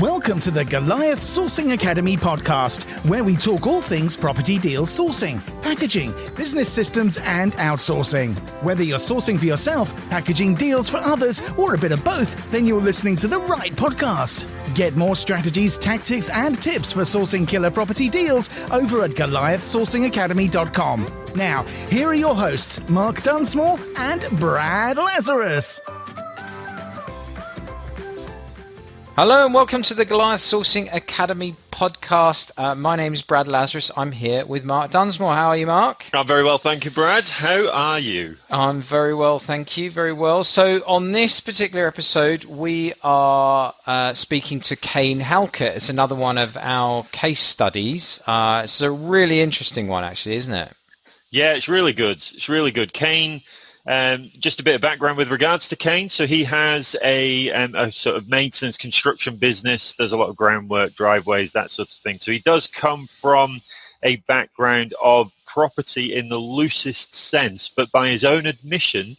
Welcome to the Goliath Sourcing Academy podcast, where we talk all things property deal sourcing, packaging, business systems, and outsourcing. Whether you're sourcing for yourself, packaging deals for others, or a bit of both, then you're listening to the right podcast. Get more strategies, tactics, and tips for sourcing killer property deals over at GoliathSourcingAcademy.com. Now, here are your hosts, Mark Dunsmore and Brad Lazarus. Hello and welcome to the Goliath Sourcing Academy podcast. Uh, my name is Brad Lazarus. I'm here with Mark Dunsmore. How are you, Mark? I'm very well, thank you, Brad. How are you? I'm very well, thank you. Very well. So on this particular episode, we are uh, speaking to Kane Halkett. It's another one of our case studies. Uh, it's a really interesting one, actually, isn't it? Yeah, it's really good. It's really good. Kane um, just a bit of background with regards to Kane. So he has a, um, a sort of maintenance construction business. Does a lot of groundwork, driveways, that sort of thing. So he does come from a background of property in the loosest sense, but by his own admission,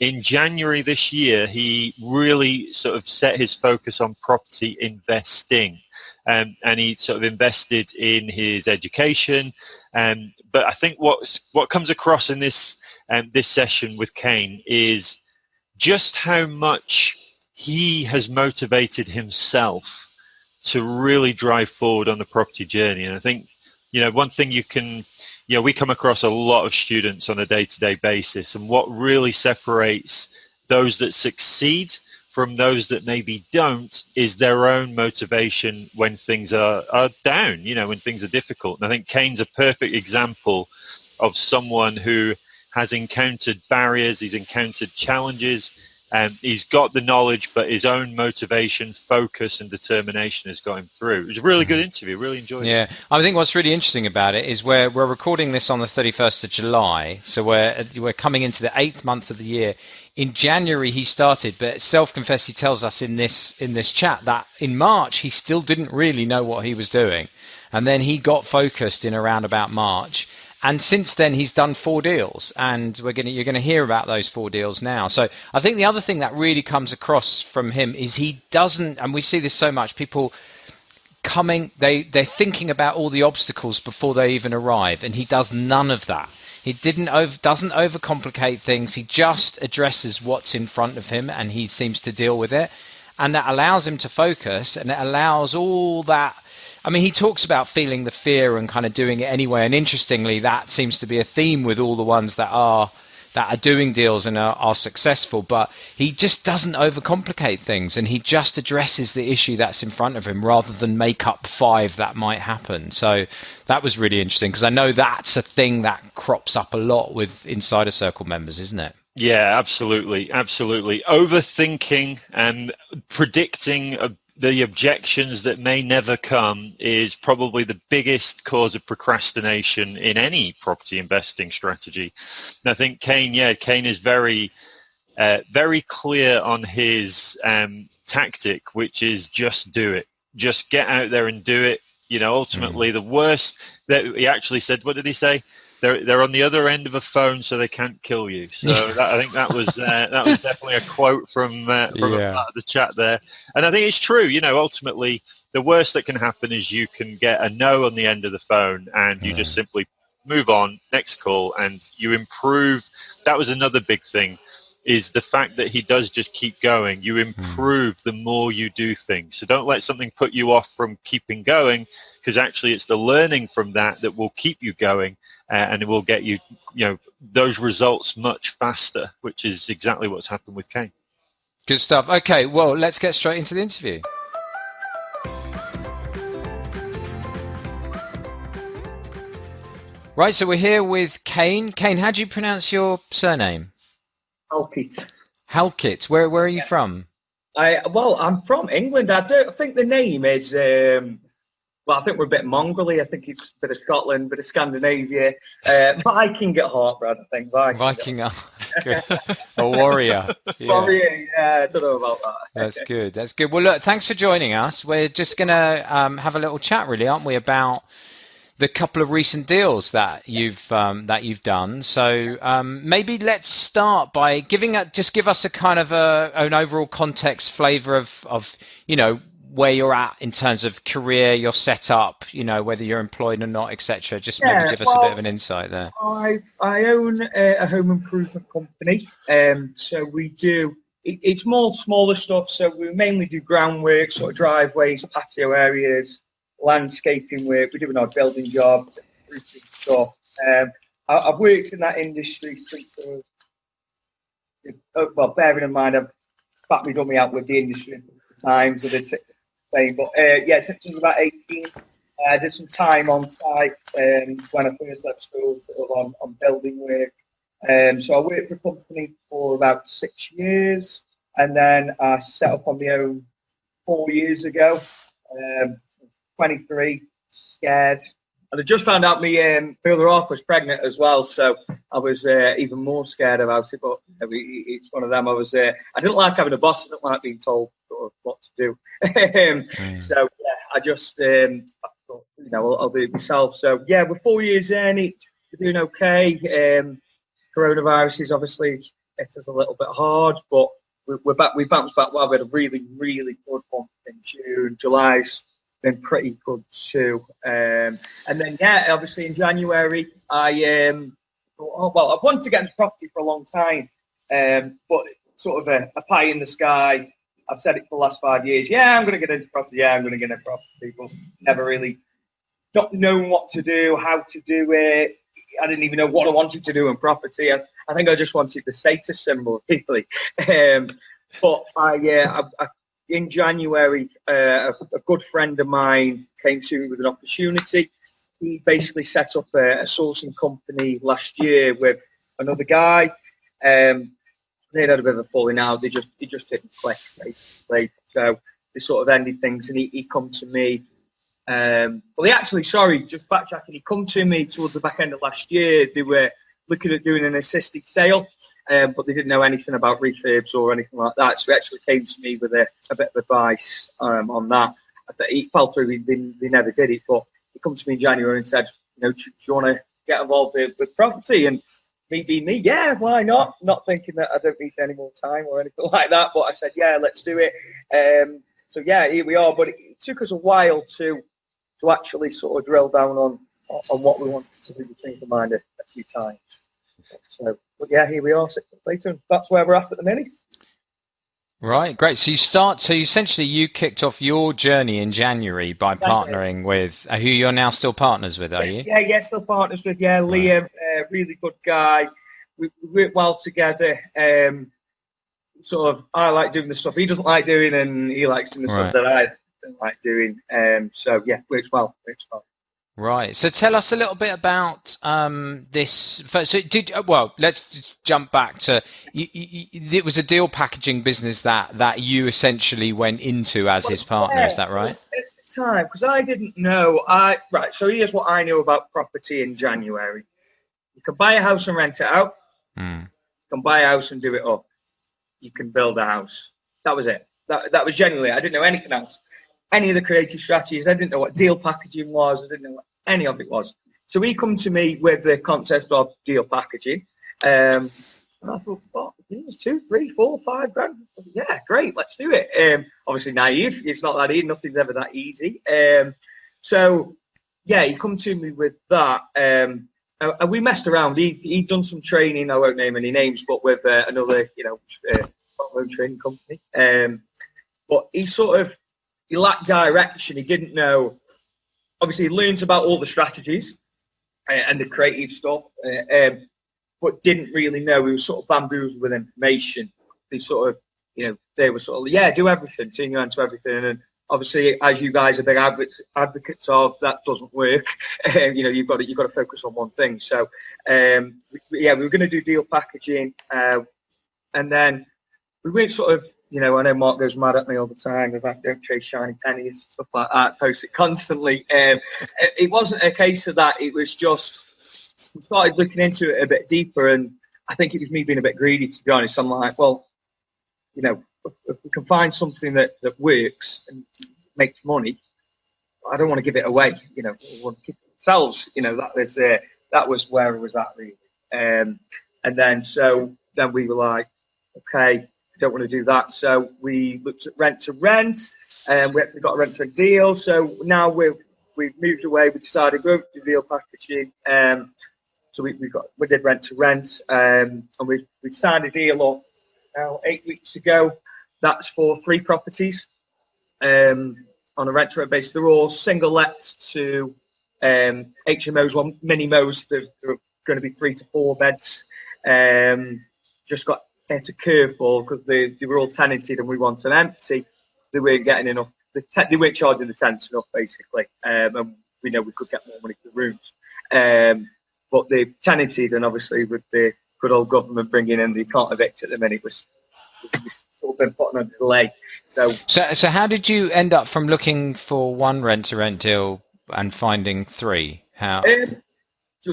in January this year, he really sort of set his focus on property investing. Um, and he sort of invested in his education. Um, but I think what what comes across in this um, this session with Kane is just how much he has motivated himself to really drive forward on the property journey. And I think, you know, one thing you can, you know, we come across a lot of students on a day-to-day basis and what really separates those that succeed from those that maybe don't is their own motivation when things are, are down, you know, when things are difficult. And I think Kane's a perfect example of someone who has encountered barriers, he's encountered challenges, and um, he's got the knowledge, but his own motivation, focus, and determination has got him through. It was a really good mm-hmm. interview. Really enjoyed yeah. it. Yeah, I think what's really interesting about it is we're we're recording this on the 31st of July, so we're we're coming into the eighth month of the year. In January he started, but self-confessed he tells us in this in this chat that in March he still didn't really know what he was doing, and then he got focused in around about March and since then, he's done four deals, and we're gonna you're going to hear about those four deals now. So I think the other thing that really comes across from him is he doesn't, and we see this so much. People coming, they they're thinking about all the obstacles before they even arrive, and he does none of that. He didn't over, doesn't overcomplicate things. He just addresses what's in front of him, and he seems to deal with it, and that allows him to focus, and it allows all that I mean, he talks about feeling the fear and kind of doing it anyway. And interestingly, that seems to be a theme with all the ones that are that are doing deals and are, are successful. But he just doesn't overcomplicate things, and he just addresses the issue that's in front of him rather than make up five that might happen. So that was really interesting because I know that's a thing that crops up a lot with insider circle members, isn't it? Yeah, absolutely, absolutely. Overthinking and predicting a the objections that may never come is probably the biggest cause of procrastination in any property investing strategy. And I think Kane, yeah, Kane is very, uh, very clear on his um, tactic, which is just do it. Just get out there and do it. You know, ultimately, mm. the worst that he actually said, what did he say? They're they're on the other end of a phone, so they can't kill you. So that, I think that was uh, that was definitely a quote from uh, from yeah. the chat there, and I think it's true. You know, ultimately, the worst that can happen is you can get a no on the end of the phone, and you just simply move on, next call, and you improve. That was another big thing is the fact that he does just keep going. You hmm. improve mm. the more you do things. So don't let something put you off from keeping going because actually it's the learning from that that will keep you going uh, and it will get you, you know, those results much faster, which is exactly what's happened with Kane. Good stuff. Okay, well, let's get straight into the interview. Right, so we're here with Kane. Kane, how do you pronounce your surname? Halkett. Halkett. Where where are you from? I well, I'm from England. I don't think the name is. Um, well, I think we're a bit Mongoly. I think it's a bit of Scotland, a bit of Scandinavia. Uh, Viking at heart, Brad. I think Viking. Viking, a warrior. Yeah. Warrior. Yeah, I don't know about that. That's good. That's good. Well, look, thanks for joining us. We're just gonna um, have a little chat, really, aren't we, about the couple of recent deals that you've um, that you've done. So um, maybe let's start by giving a, just give us a kind of a, an overall context flavor of of you know where you're at in terms of career, your setup, you know, whether you're employed or not, etc. Just Yeah, maybe give us well, a bit of an insight there. I I own a, a home improvement company, um, so we do. It, it's more smaller stuff. So we mainly do groundwork, sort of driveways, patio areas, landscaping work. We do an odd building job, roofing stuff. Um, I, I've worked in that industry since oh, Well, bearing in mind, I've me done me out with the industry the times. I did six thing, but uh, yeah, since I was about eighteen. I did some time on site um, when I first left school, sort of on, on building work. Um, so I worked for a company for about six years, and then I set up on my own four years ago. Um, 23, scared, and I just found out my um, brother off was pregnant as well, so I was uh, even more scared about it. But you know, it- it's one of them. I was. Uh, I didn't like having a boss. I didn't like being told what to do. Um, Mm. so yeah, I just um, I thought, you know I'll, I'll do it myself. So yeah, we're four years in. It, we're doing okay. Um, coronavirus is obviously it is a little bit hard, but we're, we're back. We bounced back well. We had a really really good month in June. July's been pretty good too. Um, and then yeah, obviously in January I um, oh, well I've wanted to get into property for a long time, um, but sort of a, a pie in the sky. I've said it for the last five years. Yeah, I'm going to get into property. Yeah, I'm going to get into property, but never really not knowing what to do, how to do it. I didn't even know what I wanted to do in property. I, I think I just wanted the status symbol, really. Um, but I, uh, I, I, in January, uh, a, good friend of mine came to me with an opportunity. He basically set up a, a sourcing company last year with another guy. Um, they'd had a bit of a falling out. They just, it just didn't click basically. So they sort of ended things, and he, he come to me. Um, well, he actually, sorry, just backtracking. He come to me towards the back end of last year. They were looking at doing an assisted sale, um, but they didn't know anything about refurbs or anything like that. So he actually came to me with a, a bit of advice um, on that. Thought he fell through. They never did it, but he come to me in January and said, you know, do, do you want to get involved with, with property? And me being me, yeah, why not? Not thinking that I don't need any more time or anything like that, but I said, yeah, let's do it. Um, so yeah, here we are. But it, it took us a while to to actually sort of drill down on on what we wanted to do. Changed the mind a, a few times. So, but yeah, here we are six months later, and that's where we're at at the minute. Right, great. So you start. So essentially, you kicked off your journey in January by partnering with uh, who you're now still partners with, are Yes, you? Yeah, yeah, still partners with yeah, Liam, uh, really good guy. We, we work well together. Um, sort of, I like doing the stuff he doesn't like doing, and he likes doing the Right. stuff that I don't like doing. Um, so yeah, works well. Works well. Right. So tell us a little bit about um, this. First, so did uh, well. Let's jump back to. You, you, it was a deal packaging business that that you essentially went into as his partner. Is that right? At the time, because I didn't know. I right. So here's what I knew about property in January. You can buy a house and rent it out. Hmm. You can buy a house and do it up. You can build a house. That was it. That that was genuinely. I didn't know anything else. Any of the creative strategies. I didn't know what deal packaging was. I didn't know what any of it was. So he come to me with the concept of deal packaging. Um, and I thought, what? Two, three, four, five grand. Yeah, great. Let's do it. Um, obviously naive. It's not that easy. Nothing's ever that easy. Um, so yeah, he come to me with that. Um, and and we messed around. He he'd done some training. I won't name any names, but with uh, another, you know, uh, training company. Um, but he sort of he lacked direction. He didn't know. Obviously, he learns about all the strategies uh, and the creative stuff, uh, um, but didn't really know. He was sort of bamboozled with information. He sort of, you know, they were sort of, yeah, do everything, turn your hand to everything. And obviously, as you guys are big advocates, of, that doesn't work. Um, you know, you've got to you've got to focus on one thing. So, um, yeah, we were going to do deal packaging, uh, and then we went sort of, you know, I know Mark goes mad at me all the time about don't chase shiny pennies, stuff like that, post it constantly. Um, it, wasn't a case of that. It was just we started looking into it a bit deeper, and I think it was me being a bit greedy, to be honest. I'm like, well, you know, if, we can find something that, that works and makes money, I don't want to give it away. You know, we want to keep ourselves. You know, that was uh, that was where it was at really. Um, and then so then we were like, okay, don't want to do that. So we looked at rent to rent. and we actually got a rent to deal. So now we've we've moved away. We decided to go to deal packaging. Um, so we, we got we did rent to rent, um, and we we signed a deal up now eight weeks ago. That's for three properties um, on a rent to rent basis. They're all single lets to um, HMOs, one mini Mos. They're, they're going to be three to four beds. Um, just got hit a curveball because they, they were all tenanted and we wanted them empty. They weren't getting enough. The te- they weren't charging the tenants enough, basically. Um, and we know we could get more money for the rooms. Um, but they tenanted, and obviously with the good old government bringing in the can't evict at the minute, was sort of been put on a delay. So, So, so how did you end up from looking for one rent-to-rent deal and finding three? How? um,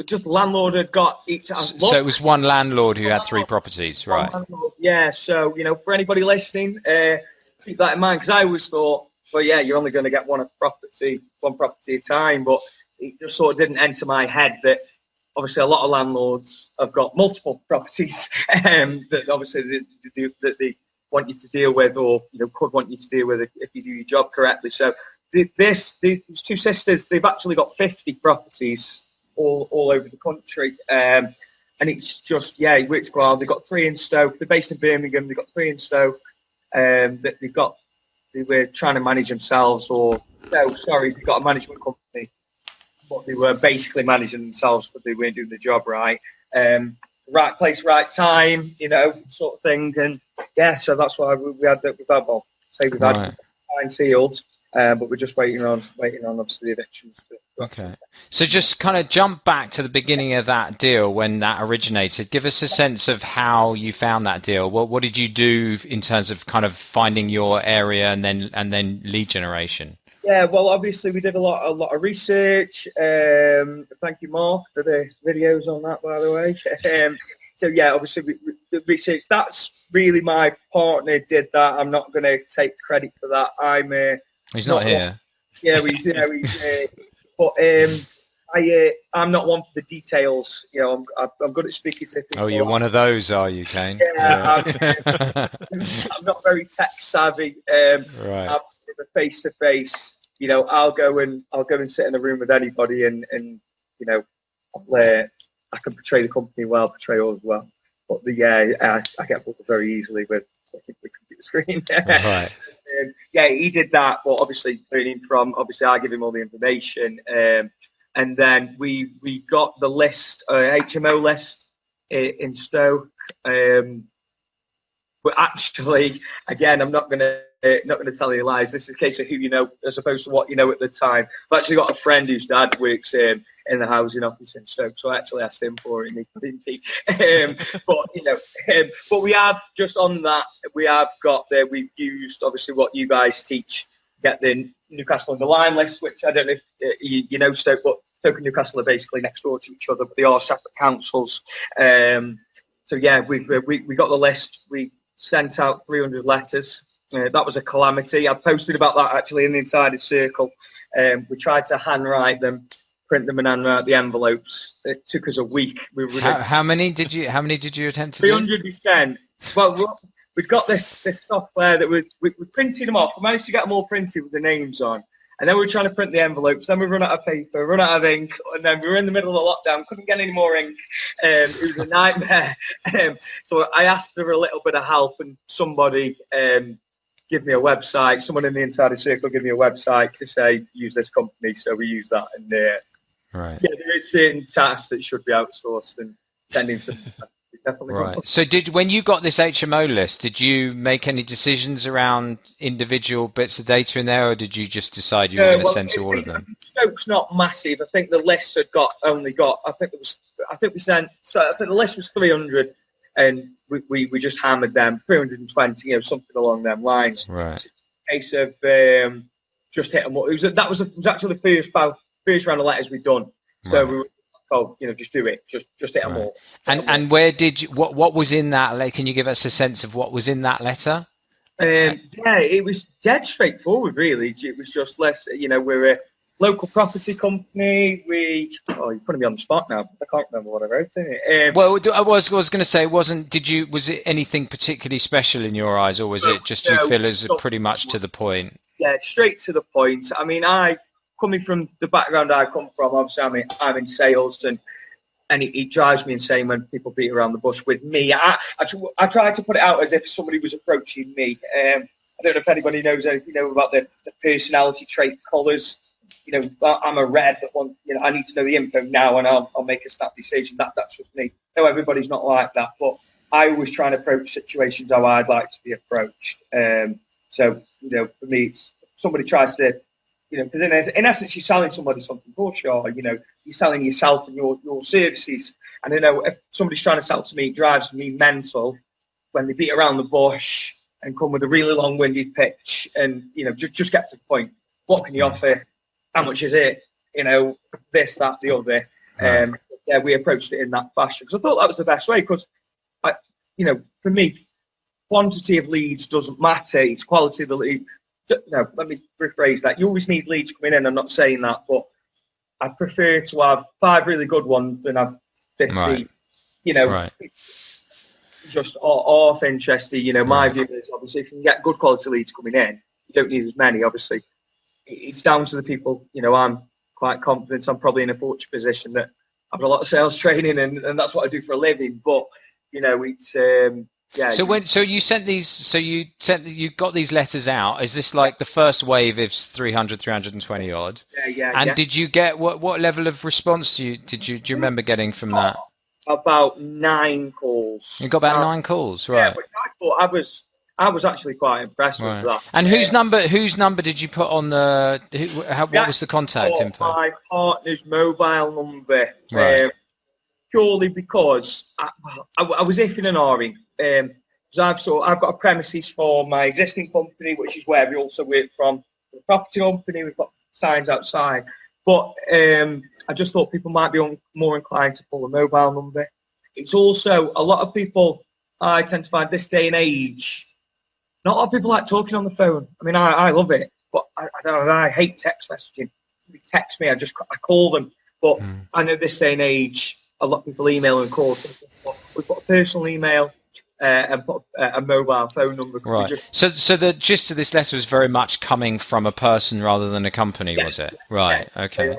just landlord had got each. So it was one landlord who had three properties, right? Yeah. So you know, for anybody listening, uh, keep that in mind because I always thought, well, yeah, you're only going to get one property, one property at a time, but it just sort of didn't enter my head that obviously a lot of landlords have got multiple properties um, that obviously they, they, that they want you to deal with or you know could want you to deal with if, if you do your job correctly. So this these two sisters they've actually got 50 properties all all over the country. Um, and it's just yeah, it works well. They've got three in Stoke. They're based in Birmingham. They've got three in Stoke. Um, that they've got they were trying to manage themselves, or no, sorry, they've got a management company, but they were basically managing themselves, but they weren't doing the job right. Um, right place, right time, you know, sort of thing. And yeah, so that's why we, we had that. We've had well, say we've had Right. nine sealed, uh, but we're just waiting on waiting on obviously the evictions. To, Okay. So just kind of jump back to the beginning of that deal when that originated. Give us a sense of how you found that deal. What what did you do in terms of kind of finding your area and then and then lead generation? Yeah, well, obviously we did a lot, a lot of research. Um, thank you, Mark, for the videos on that, by the way. Um, so yeah, obviously we, we, the research. That's really my partner did that. I'm not going to take credit for that. I'm, uh, He's not Not here. yeah, we, you know, we, uh, but um, I, uh, I'm not one for the details. You know, I'm, I'm- I'm good at speaking to people. Oh, you're one of those, are you, Kane? Yeah, Yeah. I'm not very tech savvy. Um, right. I'm face to face, you know, I'll go and I'll go and sit in a room with anybody, and and you know, uh, I can portray the company well, portray all as well. But the yeah, I, I get bored very easily with the computer screen. Right. Um, yeah, he did that, but obviously learning from obviously I give him all the information, um, and then we we got the list, uh, HMO list i- in Stoke. Um, but actually, again, I'm not gonna uh, not gonna tell you lies. This is a case of who you know as opposed to what you know at the time. I've actually got a friend whose dad works um, in the housing office in Stoke, so I actually asked him for it, and he? Um, but you know, um, but we have just on that we have got there. We've used obviously what you guys teach. Get the Newcastle-under-Lyme list, which I don't know if uh, you, you know Stoke, but Stoke and Newcastle are basically next door to each other, but they are separate councils. Um, so yeah, we, we we got the list. We sent out 300 letters. Uh, that was a calamity. I posted about that actually in the Insider Circle. Um, we tried to handwrite them, print them, and handwrite the envelopes. It took us a week. We were How, how many did you how many did you attempt to 300 we sent. Well, we- we've got this this software that we, we we printed them off. We managed to get them all printed with the names on. And then we were trying to print the envelopes. Then we run out of paper, run out of ink, and then we were in the middle of the lockdown. Couldn't get any more ink. Um, it was a nightmare. Um, so I asked for a little bit of help, and somebody um, give me a website. Someone in the Insider Circle give me a website to say use this company. So we use that, and uh, Right. yeah, there is certain tasks that should be outsourced, and tending to definitely. Right. So did when you got this HMO list, did you make any decisions around individual bits of data in there, or did you just decide you were Uh, going to well, send to all of them? Stoke's not massive. I think the list had got only got. I think it was. I think we sent. So I think the list was 300, and we, we, we just hammered them 320. You know, something along them lines. Right. Case of um, just hit them. It was that was, it was actually the first first round of letters we'd done. So Right. we were, oh, you know, just do it. Just just hit them Right. all. And and where did you, what what was in that? Like, can you give us a sense of what was in that letter? Um, yeah, it was dead straightforward, really. It was just less, you know, we're a local property company. We, oh, you're putting me on the spot now. I can't remember what I wrote in it. Um, Well, I was I was going to say, it wasn't did you was it anything particularly special in your eyes, or was it just you No, feel as pretty much to the point? yeah, straight to the point. I mean, I coming from the background I come from, obviously I'm in, I'm in sales and and it, it, drives me insane when people beat around the bush with me. I, I, I try to put it out as if somebody was approaching me. Um, I don't know if anybody knows anything you know about the, the personality trait colours. You know, I'm a red one. You know, I need to know the info now, and I'll, I'll make a snap decision. That that's just me. No, everybody's not like that, but I always try and approach situations how I'd like to be approached. Um, so you know, for me, somebody tries to you know, because in, in, essence, you're selling somebody something for sure. You know, you're selling yourself and your, your services. And I know if somebody's trying to sell to me, it drives me mental when they beat around the bush and come with a really long-winded pitch and, you know, just, just get to the point. What can you offer? How much is it? You know, this, that, the other. Um, yeah, we approached it in that fashion because I thought that was the best way because, I, you know, for me, quantity of leads doesn't matter. It's quality of the lead no, let me rephrase that. You always need leads coming in. I'm not saying that, but I prefer to have five really good ones than have 50. Right. You know, right. just off interested. You know, my right. view is obviously if you can get good quality leads coming in, you don't need as many. Obviously, it's down to the people. You know, I'm quite confident. I'm probably in a fortunate position that I've got a lot of sales training, and, and that's what I do for a living. But you know, it's um, yeah. So when so you sent these so you sent you got these letters out. Is this like the first wave of 300 320 odd? Yeah, yeah. And yeah. did you get what what level of response do you did you do you remember getting from that? About nine calls. You got about uh, nine calls, right? Yeah, but I thought I was I was actually quite impressed right. with that. And whose number whose number did you put on the who, how, what was the contact info? My partner's mobile number. Right. Um, purely because I, I, I was iffing and ahhing um, I've so I've got a premises for my existing company, which is where we also work from. The property company, we've got signs outside, but um, I just thought people might be on, more inclined to pull a mobile number. It's also a lot of people. I tend to find this day and age, not a lot of people like talking on the phone. I mean, I, I love it, but I, I don't know. I hate text messaging. You text me, I just I call them. But mm. I know this day and age, a lot of people email and call. We've got a personal email uh, and put a, a, mobile phone number. Right. Just... So, so the gist of this letter was very much coming from a person rather than a company, yeah. was it? Right. Yeah. Okay.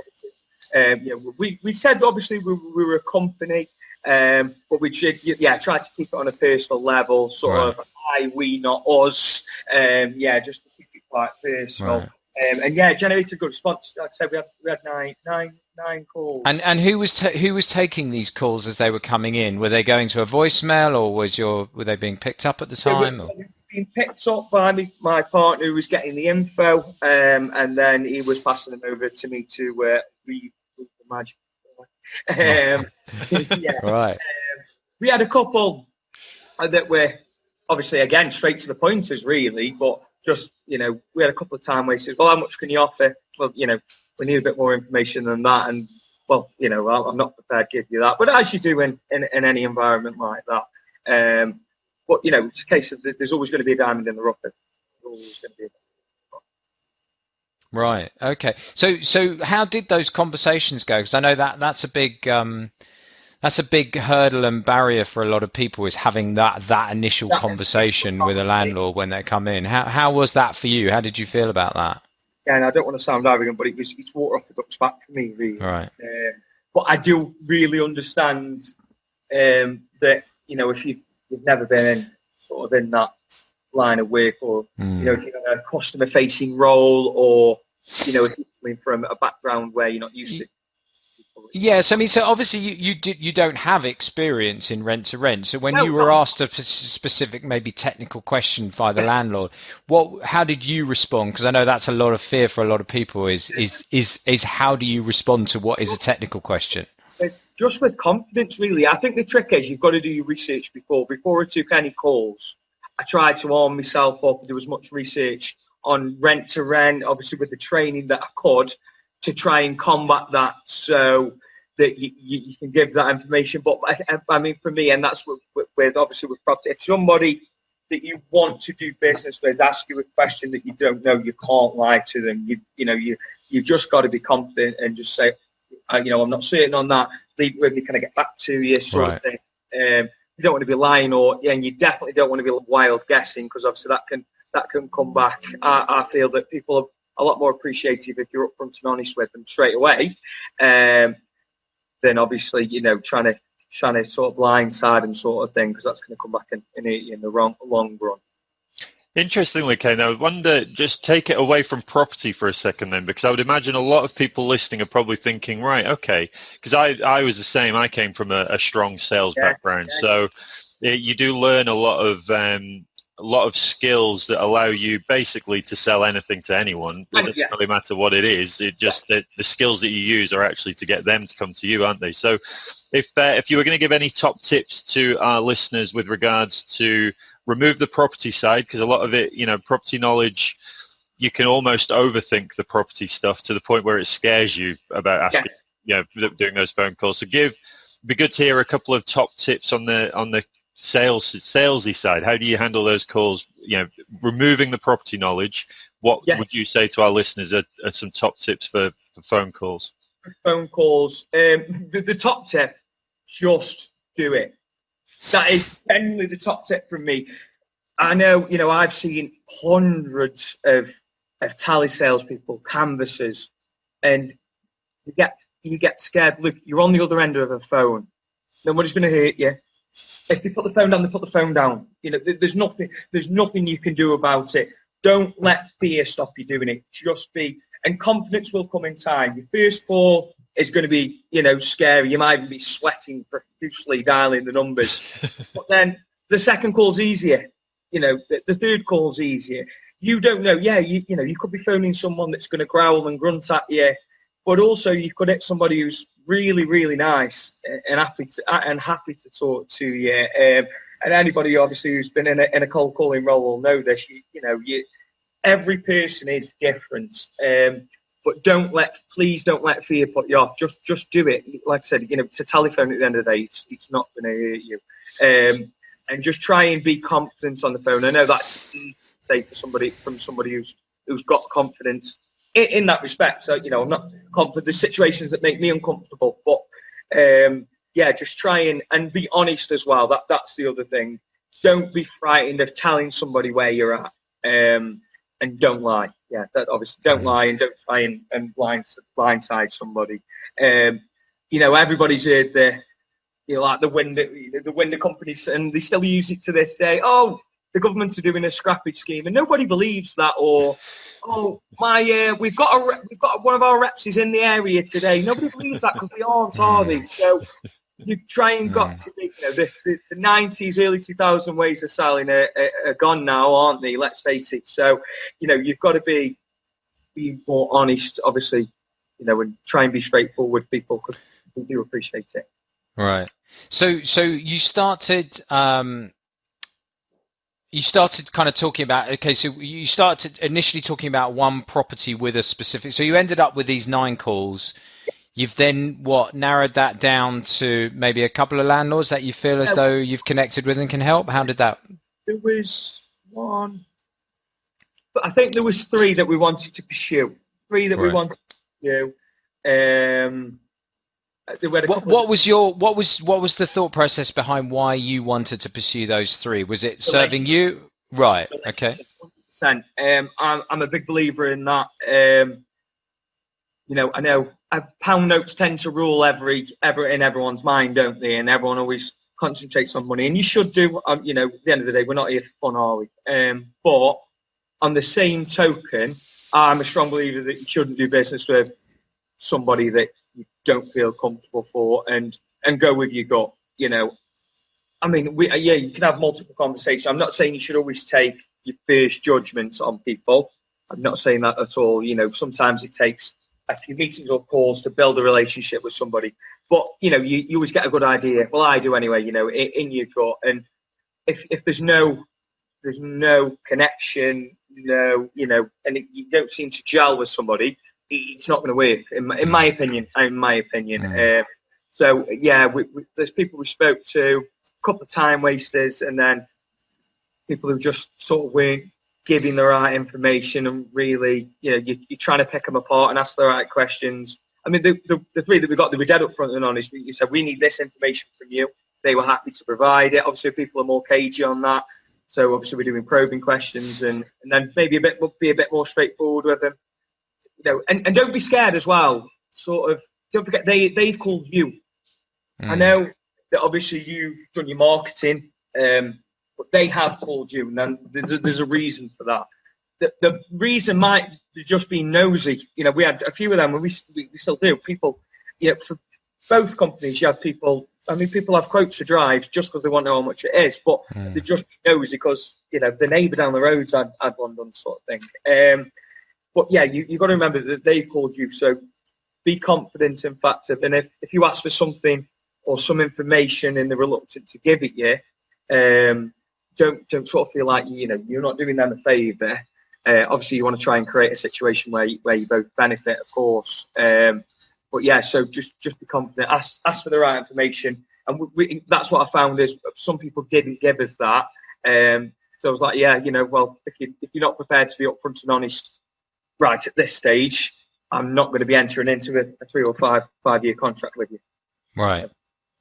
Um, yeah, we, we said obviously we, we were a company, um, but we yeah try to keep it on a personal level, sort right. of I, we, not us. Um, yeah, just to keep it quite personal. Right. Um, and yeah, generated a good response. Like I said, we had, we had nine, nine, nine calls. And and who was ta- who was taking these calls as they were coming in? Were they going to a voicemail, or was your were they being picked up at the time? They were, being picked up by me, my partner who was getting the info, um, and then he was passing them over to me to uh, read the magic. Um, yeah. Right. Um, we had a couple that were obviously again straight to the pointers, really, but just, you know, we had a couple of time wasters. Well, how much can you offer? Well, you know, we need a bit more information than that. And, well, you know, I'm not prepared to give you that. But as you do in, in, in any environment like that. Um, but, you know, it's a case of there's always going to be a diamond in the rough. There's always going to be a Right. Okay. So, so how did those conversations go? Because I know that that's a big, um, that's a big hurdle and barrier for a lot of people is having that that initial conversation with a landlord when they come in. How how was that for you? How did you feel about that? Yeah, and I don't want to sound arrogant, but it was it's water off the duck's back for me, really. Right. Uh, but I do really understand um, that you know if you you've never been in sort of in that line of work, or mm. you know if you're in a customer facing role, or you know if you're coming from a background where you're not used to Yes, I mean, so obviously you you, did, you don't have experience in rent to rent. So when no, you were asked a specific, maybe technical question by the landlord, what how did you respond? Because I know that's a lot of fear for a lot of people. Is is is is how do you respond to what is a technical question? Just with confidence, really. I think the trick is you've got to do your research before before I took any calls. I tried to arm myself up and do as much research on rent to rent, obviously with the training that I could to try and combat that so that you, you, can give that information. But I, I, mean, for me, and that's with, with obviously with property, if somebody that you want to do business with ask you a question that you don't know, you can't lie to them. You you know you you've just got to be confident and just say, uh, you know, I'm not certain on that. Leave it with me. Can I get back to you? Sort right. of thing. Um, you don't want to be lying, or and you definitely don't want to be wild guessing because obviously that can that can come back. I, I feel that people a lot more appreciative if you're upfront and honest with them straight away, um, than obviously you know trying to trying to sort of blindside them sort of thing because that's going to come back and, and eat you in the wrong long run. Interestingly, Kane, I wonder, just take it away from property for a second then, because I would imagine a lot of people listening are probably thinking, right, okay, because I, I was the same. I came from a, a strong sales yeah, background. Yeah. So you do learn a lot of um, a lot of skills that allow you basically to sell anything to anyone. It doesn't yeah. really matter what it is. It just that the skills that you use are actually to get them to come to you, aren't they? So, if uh, if you were going to give any top tips to our listeners with regards to remove the property side, because a lot of it, you know, property knowledge, you can almost overthink the property stuff to the point where it scares you about asking, yeah. you know, doing those phone calls. So, give be good to hear a couple of top tips on the on the sales salesy side how do you handle those calls? You know removing the property knowledge what yeah. would you say to our listeners are, are some top tips for, for phone calls? Phone calls um, the, the, top tip just do it. That is genuinely the top tip from me. I know you know i've seen hundreds of of tally salespeople canvassers and you get you get scared. Look you're on the other end of a phone. Nobody's going to hurt you if they put the phone down, they put the phone down. You know, there's nothing, there's nothing you can do about it. Don't let fear stop you doing it. Just be, and confidence will come in time. Your first call is going to be, you know, scary. You might even be sweating profusely dialing the numbers. but then the second call's easier. You know, the, the third call's easier. You don't know. Yeah, you, you know, you could be phoning someone that's going to growl and grunt at you, but also you could hit somebody who's really, really nice and happy to, and happy to talk to you. Um, and anybody obviously who's been in a, in a cold calling role will know this. You, you know, you, every person is different. Um, but don't let, please don't let fear put you off. Just, just do it. Like I said, you know, a telephone at the end of the day. It's, it's not going to hurt you. Um, and just try and be confident on the phone. I know that's say for somebody from somebody who's who's got confidence in, in that respect. So, you know, I'm not confident. There's situations that make me uncomfortable, but um, yeah, just try and, and be honest as well. That That's the other thing. Don't be frightened of telling somebody where you're at um, and don't lie. Yeah, that obviously don't lie and don't try and, and blind, blindside somebody. Um, you know, everybody's heard the, you know, like the window, the window companies, and they still use it to this day. Oh, the government are doing a scrappage scheme, and nobody believes that. Or, oh my, uh, we've got a we've got one of our reps is in the area today. Nobody believes that because they aren't, are they? Mm. So you try and got mm. to be, you know, the, the, the 90s, early 2000 ways of selling are, are, are, gone now, aren't they? Let's face it. So, you know, you've got to be be more honest, obviously, you know, and try and be straightforward people because we do appreciate it. Right. So, so you started um, you started kind of talking about okay so you started initially talking about one property with a specific so you ended up with these nine calls. You've then what narrowed that down to maybe a couple of landlords that you feel as though you've connected with and can help? How did that there was one but i think there was three that we wanted to pursue. Three that right. we wanted to pursue um what, what was your what was what was the thought process behind why you wanted to pursue those three? Was it serving you? Right. Okay. Um, I'm I'm a big believer in that. Um, you know, I know uh, pound notes tend to rule every ever in everyone's mind, don't they? And everyone always concentrates on money, and you should do. Um, you know, at the end of the day, we're not here for fun, are we? Um, but on the same token, I'm a strong believer that you shouldn't do business with somebody that don't feel comfortable for and and go with your gut you know. I mean we uh, yeah you can have multiple conversations. I'm not saying you should always take your first judgments on people. I'm not saying that at all. You know sometimes it takes a few meetings or calls to build a relationship with somebody. But you know you, you always get a good idea. Well i do anyway you know in, in your gut. And if if there's no there's no connection no you know and it, you don't seem to gel with somebody it's not going to work, in my, in my opinion. In my opinion. Mm. Uh, so yeah, we, we, there's people we spoke to, a couple of time wasters, and then people who just sort of weren't giving the right information and really, you know, you, are trying to pick them apart and ask the right questions. I mean, the, the, the three that we got, they were dead up front and honest. You said, we need this information from you. They were happy to provide it. Obviously, people are more cagey on that. So obviously we're doing probing questions and, and then maybe a bit be a bit more straightforward with them. You know, and, and don't be scared as well. Sort of don't forget they they've called you. Mm. I hmm. know that obviously you've done your marketing, um, but they have called you, and then there's a reason for that. The, the reason might just be nosy. You know, we had a few of them, and we, we, we still do. People, you know, for both companies, you have people I mean, people have quotes to drive just because they want to know how much it is, but mm. they just knows because you know the neighbour down the road's had, had one done, sort of thing. Um, but yeah, you you got to remember that they called you, so be confident in fact. And if if you ask for something or some information and they're reluctant to give it you, um, don't don't sort of feel like you know you're not doing them a favour. Uh, obviously, you want to try and create a situation where you, where you both benefit, of course. Um, but yeah, so just just be confident. Ask ask for the right information, and we, we, that's what I found is some people didn't give us that. Um, so I was like, yeah, you know, well, if you if you're not prepared to be upfront and honest, right at this stage, I'm not going to be entering into a, a three or five five year contract with you. Right.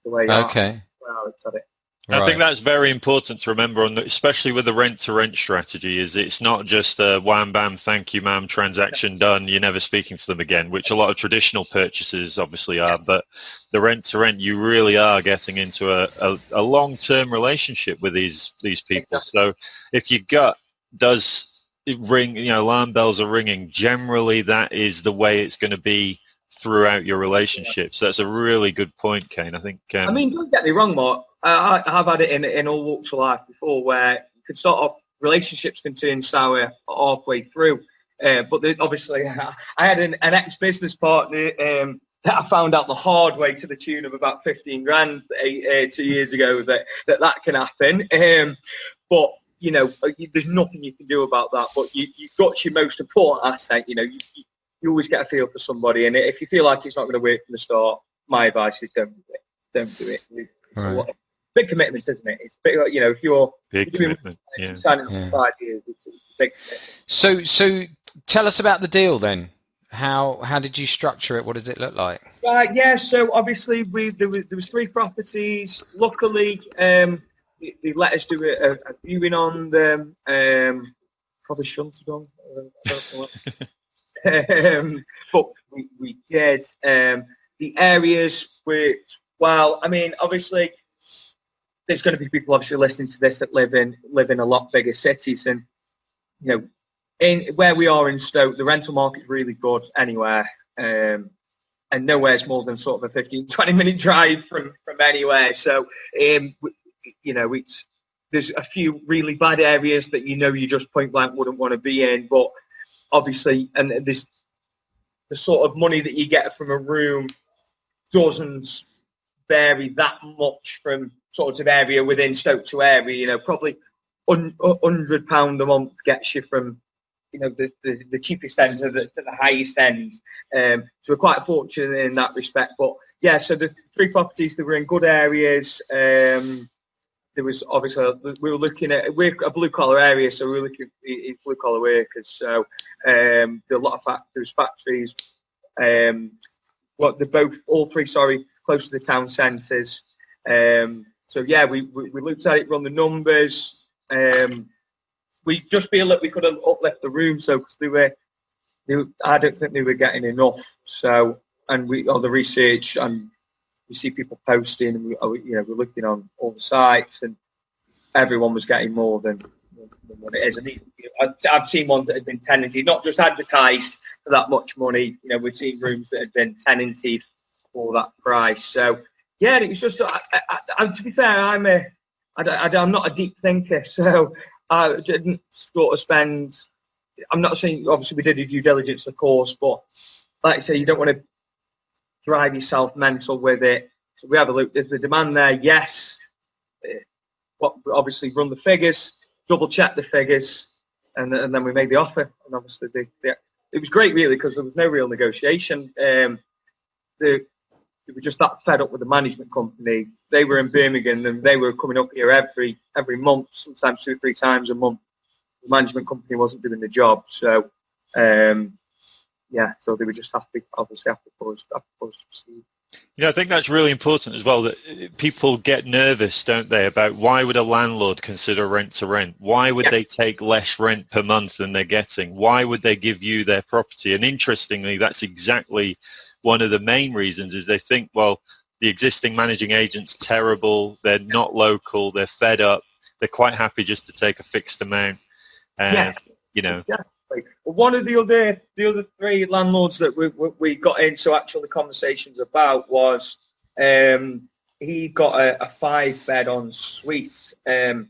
The way okay. Well, it. Right. I think that's very important to remember, on the, especially with the rent-to-rent strategy, is it's not just a wham bam, thank you, ma'am, transaction done. You're never speaking to them again, which a lot of traditional purchases obviously are. But the rent-to-rent, you really are getting into a, a, a long-term relationship with these these people. So if your gut does ring, you know, alarm bells are ringing. Generally, that is the way it's going to be throughout your relationship. So that's a really good point, Kane. I think. Um, I mean, don't get me wrong, Mark. I, have had it in in all walks of life before, where you could start off relationships can turn sour halfway through. Uh, but obviously, I had an, an ex-business partner um, that I found out the hard way to the tune of about 15 grand uh, two years ago that that, that can happen. Um, but you know, uh, there's nothing you can do about that. But you, you've got your most important asset. You know, you, you always get a feel for somebody, and if you feel like it's not going to work from the start, my advice is don't do it. Don't do it. Right big commitment, isn't it? It's big, you know, if you're big you're commitment, yeah. signing yeah. for five years, it's, it's big commitment. So, so tell us about the deal then. How how did you structure it? What does it look like? Right, yeah. So obviously, we there was, there was three properties. Luckily, um, they, they let us do a, a viewing on them. Um, probably shouldn't have done. um, but we, we did. Um, the areas which, well, I mean, obviously, there's going to be people obviously listening to this that live in live in a lot bigger cities, and you know, in where we are in Stoke, the rental market is really good anywhere, um, and nowhere's more than sort of a 15, 20 minute drive from from anywhere. So, um, you know, it's there's a few really bad areas that you know you just point blank wouldn't want to be in, but obviously, and this the sort of money that you get from a room doesn't vary that much from sort of area within Stoke to area. You know, probably hundred pound a month gets you from you know the, the, the cheapest end to the, to the highest end. Um, so we're quite fortunate in that respect. But yeah, so the three properties that were in good areas. Um, there was obviously we were looking at we're a blue collar area, so we were looking at blue collar workers. So um, there are a lot of factories, factories. Um, what they're both all three, sorry, close to the town centres. Um, so yeah, we, we, we, looked at it, run the numbers. Um, we just feel that we could have uplift the room, so because they were, they, I don't think they were getting enough. So and we all the research and we see people posting, and we oh, you know we're looking on all the sites, and everyone was getting more than, than what it is. And I've seen ones that had been tenanted, not just advertised for that much money. You know, we've seen rooms that had been tenanted for that price. So yeah, it was just. I, I, I, to be fair, I'm a. I, I'm not a deep thinker, so I didn't sort of spend. I'm not saying obviously we did a due diligence, of course, but like I say, you don't want to drive yourself mental with it. So we have a look. Is the demand there? Yes. Eh, what obviously run the figures, double check the figures, and, and then we made the offer. And obviously, the, the, it was great really because there was no real negotiation. Um, the we were just that fed up with the management company. They were in Birmingham and they were coming up here every every month, sometimes two or three times a month. The management company wasn't doing the job, so um, yeah, so they would just happy, obviously have for us, happy for us to proceed. You know, I think that's really important as well that uh, people get nervous, don't they, about why would a landlord consider rent to rent? Why would Yeah. they take less rent per month than they're getting? Why would they give you their property? And interestingly, that's exactly one of the main reasons is they think, well, the existing managing agent's terrible, they're not local, they're fed up, they're quite happy just to take a fixed amount. And, Yeah. you know, Like, one of the other the other three landlords that we, we, we got into actually conversations about was um, he got a, a five bed en suite. Um,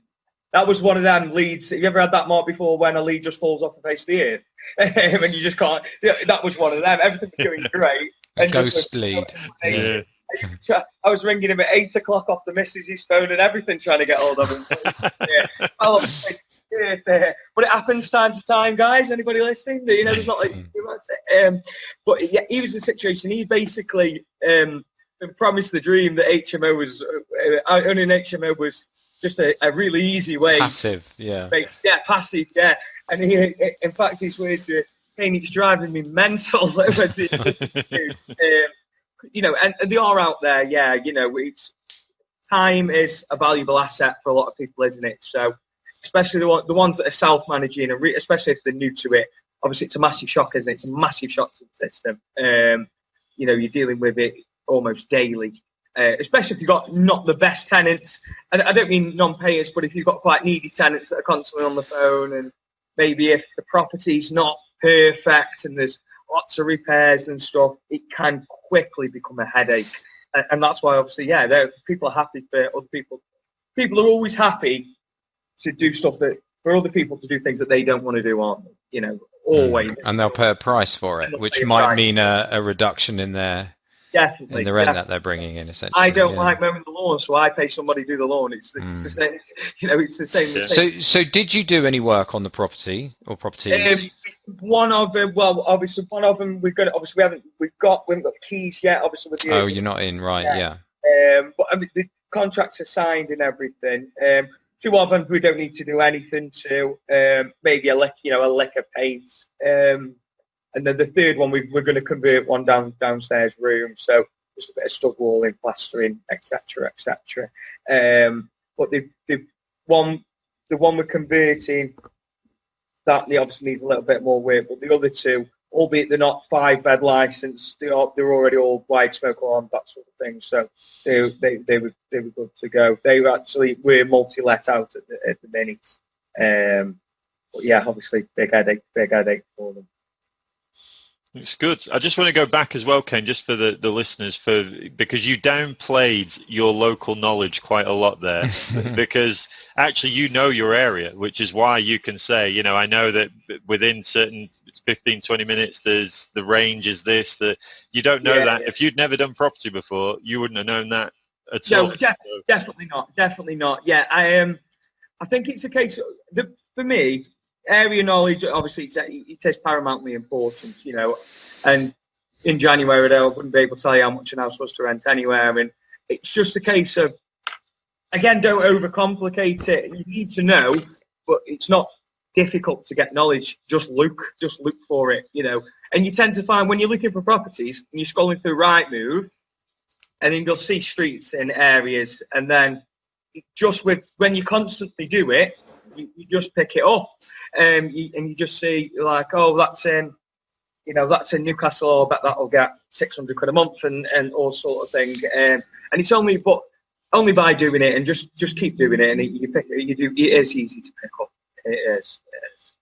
that was one of them leads. Have you ever had that mark before when a lead just falls off the face of the earth and you just can't? yeah, That was one of them. Everything was going great. And ghost lead. yeah. I was ringing him at eight o'clock off the missus's phone and everything, trying to get hold of him. yeah. But it happens time to time, guys. Anybody listening? You know, there's not like too much. Um, but yeah, he was in a situation. He basically um, promised the dream that HMO was uh, uh, owning HMO was just a, a really easy way. Passive, yeah. Like, yeah, passive. Yeah, and he, in fact, he's weird. To, it's driving me mental. Um, you know, and, and they are out there. Yeah, you know, it's time is a valuable asset for a lot of people, isn't it? So, especially the, the ones that are self-managing, and re- especially if they're new to it, obviously it's a massive shock, isn't it? It's a massive shock to the system. Um, you know, you're dealing with it almost daily. Uh, especially if you've got not the best tenants, and I don't mean non-payers, but if you've got quite needy tenants that are constantly on the phone, and maybe if the property's not perfect and there's lots of repairs and stuff, it can quickly become a headache. And, and that's why, obviously, yeah, people are happy for other people. People are always happy to do stuff that for other people to do things that they don't want to do, aren't they? You know, always. And they'll pay a price for it, which might price. mean a, a reduction in their Definitely. in the rent yeah. that they're bringing in, essentially. I don't yeah. like mowing the lawn, so I pay somebody to do the lawn. It's, it's the Mm. same, you know, it's the same. Yeah. same- So, so did you do any work on the property or properties? Um, one of them, well, obviously one of them, we've got, obviously we haven't, we've got, we haven't got the keys yet, obviously with the, oh, you're not in, right? Yeah. Yeah. um, but I mean, the contracts are signed and everything. Um, two of them we don't need to do anything to, um, maybe a lick, you know, a lick of paint. Um, and then the third one, we, we're going to convert one down downstairs room. So just a bit of stud walling, plastering, etc., etc. Um, but the, the one, the one we're converting, that obviously needs a little bit more work. But the other two, albeit they're not five bed licensed, they are they're already all wide smoke alarm, that sort of thing. So they they they were they were good to go. They were actually were multi let out at the at the minute. Um, but yeah, obviously big headache, big headache for them. It's good. I just want to go back as well, Ken, just for the, the listeners, for because you downplayed your local knowledge quite a lot there. because actually you know your area, which is why you can say, you know, I know that within certain 15, 20 minutes, there's the range is this, that you don't know Yeah, that. yeah. If you'd never done property before, you wouldn't have known that at No, all. def- So- definitely not. Definitely not. Yeah, I um, I think it's a case. Of, the, for me, area knowledge obviously it's, it is paramountly important. You know, and in January I wouldn't be able to tell you how much an house was to rent anywhere. I mean, it's just a case of again, don't overcomplicate it. You need to know, but it's not difficult to get knowledge. Just look, just look for it. You know, and you tend to find when you're looking for properties and you're scrolling through Rightmove and then you'll see streets in areas and then just with when you constantly do it you, you just pick it up um, you, and you just see like oh that's in you know that's in Newcastle I bet that'll get 600 quid a month and, and all sort of thing um, and it's only but only by doing it and just just keep doing it and you pick you do it is easy to pick up it is, it is.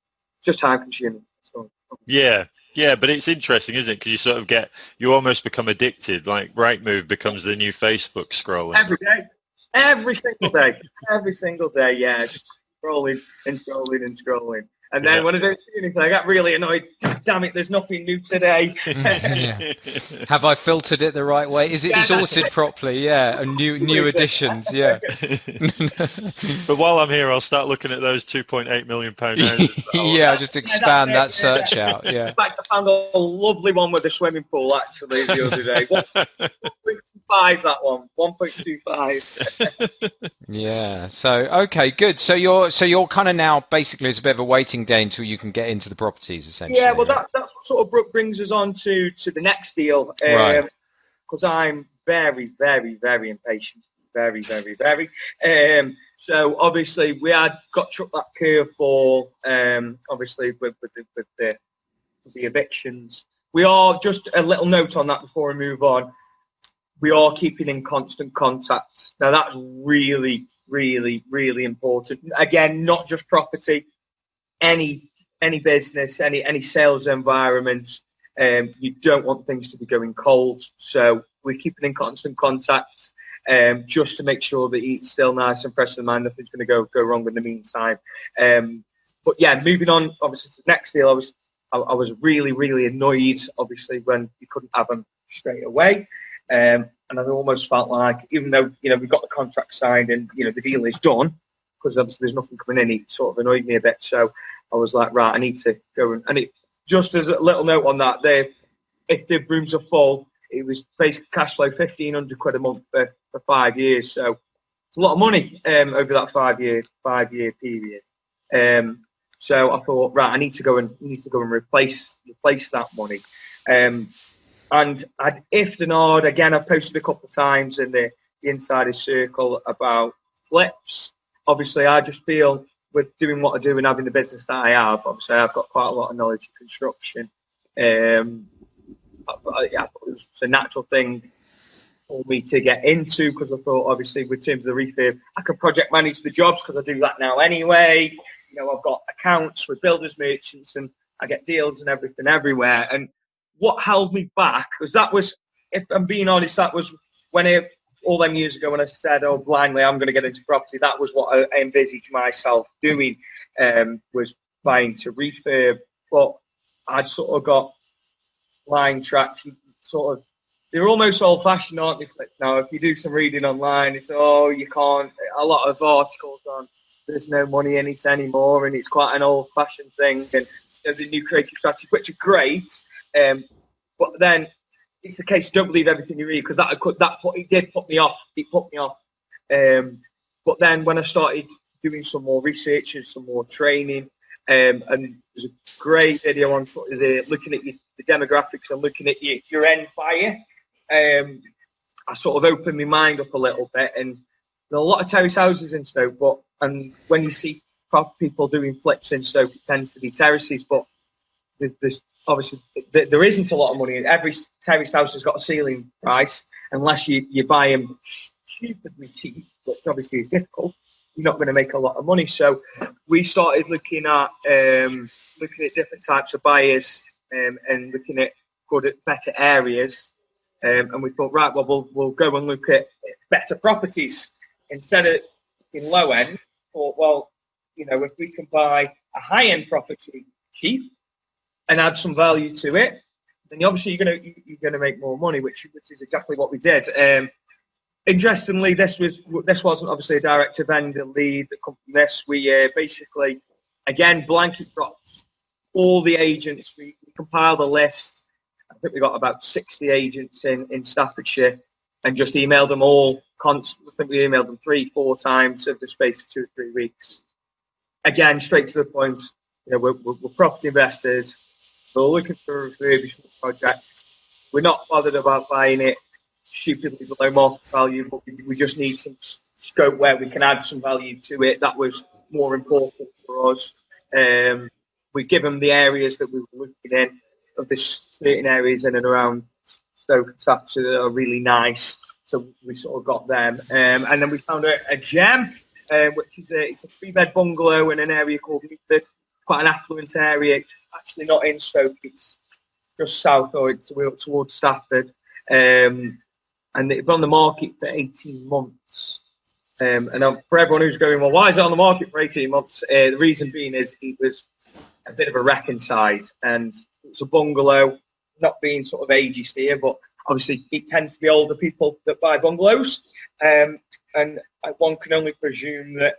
just time consuming so, Yeah, yeah, but it's interesting, isn't it? Because you sort of get, you almost become addicted. Like Rightmove becomes the new Facebook scrolling. Every day. Every single day. Every single day, yeah. Just scrolling and scrolling and scrolling. And then Yeah. when I don't see anything, I get really annoyed. Damn it, there's nothing new today. Yeah. Have I filtered it the right way? Is it Yeah, sorted properly? Yeah, and new new additions. Yeah. but while I'm here, I'll start looking at those 2.8 million pound houses. yeah, just expand it, that yeah. search out. Yeah. In fact, I found a lovely one with a swimming pool, actually, the other day. 1.25, that one. 1.25. Yeah. So okay, good. So you're so you're kind of now basically it's a bit of a waiting day until you can get into the properties essentially. Yeah, well, that, that's what sort of br- brings us on to, to the next deal. Right. Because I'm very, very, very impatient. Very, very, very. Um, so obviously we had got to that curveball, um, obviously with, with, the, with, the, with the evictions. We are, just a little note on that before we move on, we are keeping in constant contact. Now that's really, really, really important. Again, not just property, any any business, any any sales environment, um, you don't want things to be going cold. So we're keeping in constant contact um, just to make sure that it's still nice and fresh in mind. Nothing's going to go go wrong in the meantime. Um, but yeah, moving on, obviously to the next deal, I was I, I, was really really annoyed, obviously when you couldn't have them straight away. Um, and I almost felt like, even though you know we got the contract signed and you know the deal is done, because obviously there's nothing coming in, it sort of annoyed me a bit. So I was like, right, I need to go and, and it just as a little note on that, they if the rooms are full, it was basic cash flow fifteen hundred quid a month for, for five years. So it's a lot of money um, over that five year five year period. Um, so I thought, right, I need to go and need to go and replace replace that money. Um, and I'd if and hard again. I've posted a couple of times in the, the insider circle about flips. Obviously, I just feel with doing what I do and having the business that I have, obviously I've got quite a lot of knowledge of construction. Um, I, yeah, it was a natural thing for me to get into because I thought, obviously, with terms of the refurb, I could project manage the jobs because I do that now anyway. You know, I've got accounts with builders merchants and I get deals and everything everywhere. And what held me back, because that was, if I'm being honest, that was when all them years ago when I said, oh, blindly, I'm going to get into property, that was what I envisaged myself doing, um, was buying to refurb. But I'd sort of got line tracks, sort of, they're almost old-fashioned, aren't they? Now, if you do some reading online, it's, oh, you can't, a lot of articles on there's no money in it anymore, and it's quite an old-fashioned thing, and the new creative strategies, which are great, um, but then it's the case. Don't believe everything you read because that could that put, it did put me off. It put me off. Um, but then when I started doing some more research and some more training, um, and there's a great video on the, looking at your, the demographics and looking at your, your end buyer. Um, I sort of opened my mind up a little bit, and there are a lot of terrace houses in Stoke, but and when you see people doing flips in Stoke, it tends to be terraces, but there's, there's obviously there isn't a lot of money. Every terrace house has got a ceiling price, unless you, you buy them stupidly cheap, which obviously is difficult. You're not going to make a lot of money. So we started looking at um, looking at different types of buyers um, and looking at good, better areas. Um, and we thought, right, well, we'll we'll go and look at better properties instead of in low end. Thought, well, you know, if we can buy a high end property cheap and add some value to it, then obviously you're gonna you're gonna make more money, which which is exactly what we did. Um, interestingly, this was this wasn't obviously a direct vendor lead that come from this. We uh, basically again blanket drops all the agents. We, we compiled a list. I think we got about 60 agents in, in Staffordshire and just emailed them all. I think we emailed them three, four times over the space of two or three weeks. Again, straight to the point. You know, we're, we're property investors. We're looking for a refurbishment project. We're not bothered about buying it stupidly below market value, but we, just need some scope where we can add some value to it. That was more important for us. Um, we give them the areas that we were looking in of the certain areas in and around Stoke and Staffordshire that are really nice. So we sort of got them. Um, and then we found a, a gem, uh, which is a, it's a three-bed bungalow in an area called Meaford, quite an affluent area actually not in Stoke. It's just south or it's towards Stafford. Um, and it's been on the market for 18 months. Um, and for everyone who's going, well, why is it on the market for 18 months? Uh, the reason being is it was a bit of a wreck inside and it's a bungalow, not being sort of ageist here, but obviously it tends to be older people that buy bungalows. Um, and one can only presume that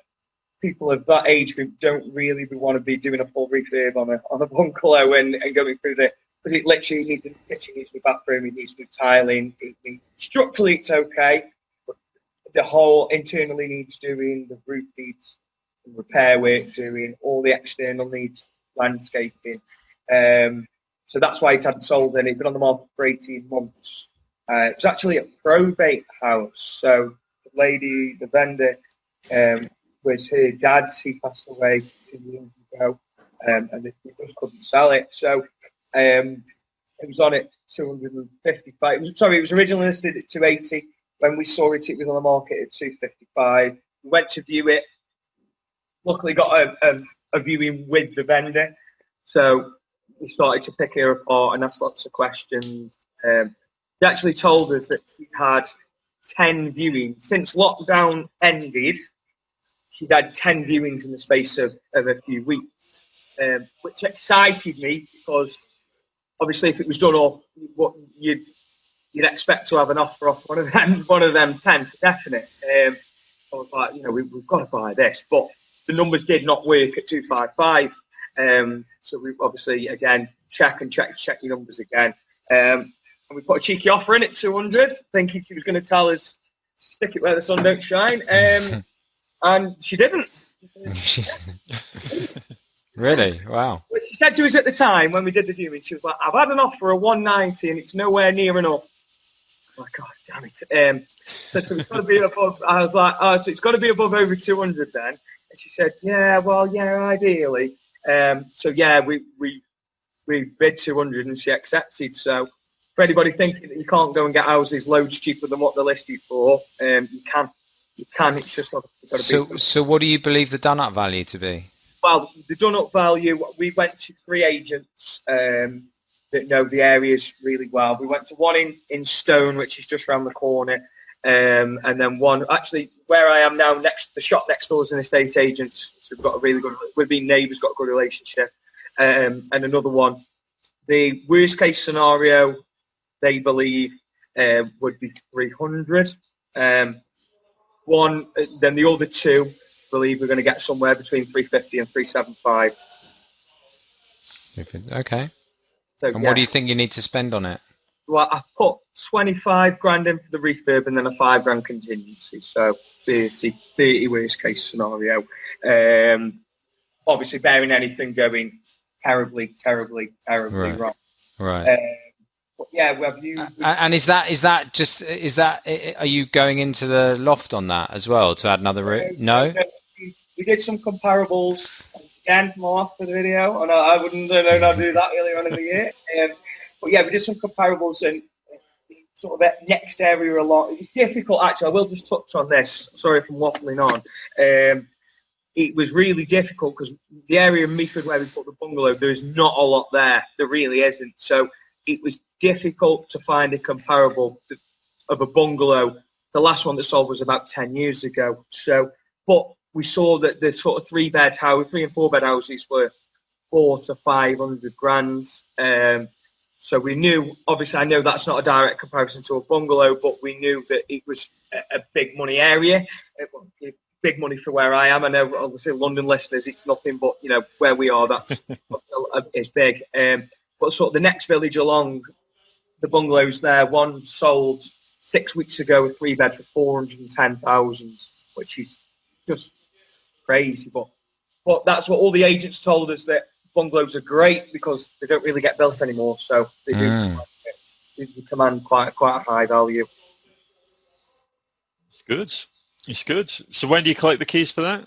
people of that age group don't really want to be doing a full refurb on a on a bungalow and, and going through the because it literally needs a kitchen, needs a bathroom, it needs new tiling. It needs, structurally, it's okay, but the whole internally needs doing. The roof needs repair work doing. All the external needs landscaping. Um, so that's why it hadn't sold and It's been on the market for 18 months. Uh, it was actually a probate house. So the lady, the vendor, um, was her dad's. He passed away two years ago, um, and they, just couldn't sell it. So um, it was on at 255. It was, sorry, it was originally listed at 280. When we saw it, it was on the market at 255. We went to view it. Luckily, got a, a, a viewing with the vendor. So we started to pick her apart and ask lots of questions. Um, they actually told us that she had 10 viewings. Since lockdown ended, she'd had 10 viewings in the space of, of a few weeks, um, which excited me because obviously if it was done up, what you'd, you'd expect to have an offer off one of them, one of them 10 for definite. Um, I was like, you know, we, have got to buy this, but the numbers did not work at 255. Um, so we obviously, again, check and check, check your numbers again. Um, and we put a cheeky offer in at 200, thinking she was going to tell us, stick it where the sun don't shine. And she didn't. really? Wow. What she said to us at the time when we did the viewing, she was like, I've had an offer of 190 and it's nowhere near enough. I'm like, God damn it. Um, so, so it's got to be above, I was like, oh, so it's got to be above over 200 then. And she said, yeah, well, yeah, ideally. Um, so yeah, we, we, we bid 200 and she accepted. So for anybody thinking that you can't go and get houses loads cheaper than what they're listed for, um, you can. You can. It's just not. So, be. so what do you believe the done up value to be? Well, the done up value. We went to three agents um, that know the areas really well. We went to one in in Stone, which is just around the corner, um, and then one actually where I am now. Next, the shop next door is an estate agent. So we've got a really good. We've been neighbours, got a good relationship, um, and another one. The worst case scenario they believe uh, would be 300. Um, one, then the other two believe we're going to get somewhere between 350 and 375. Okay. So, and yeah. what do you think you need to spend on it? Well, I put 25 grand in for the refurb and then a five grand contingency. So 30, 30 worst case scenario. Um, obviously bearing anything going terribly, terribly, terribly right. wrong. Right. Uh, yeah, have you? And is that is that just is that are you going into the loft on that as well to add another room? No. We did some comparables again more for the video, and I, wouldn't know not do that earlier on in the year. Um, but yeah, we did some comparables and sort of that next area a lot. It was difficult actually. I will just touch on this. Sorry if I'm waffling on. Um, it was really difficult because the area of Meaford where we put the bungalow, there's not a lot there. There really isn't. So it was difficult to find a comparable of a bungalow. The last one that sold was about 10 years ago. So, but we saw that the sort of three bed house, three and four bed houses were four to 500 grand. Um, so we knew, obviously I know that's not a direct comparison to a bungalow, but we knew that it was a, a big money area. It, big money for where I am. I know obviously London listeners, it's nothing but, you know, where we are, that's, it's big. Um, but sort of the next village along, the bungalows there, one sold six weeks ago, a three bed for 410,000, which is just crazy. But, but that's what all the agents told us that bungalows are great because they don't really get built anymore. So they do mm. they command quite, quite a high value. It's good. It's good. So when do you collect the keys for that?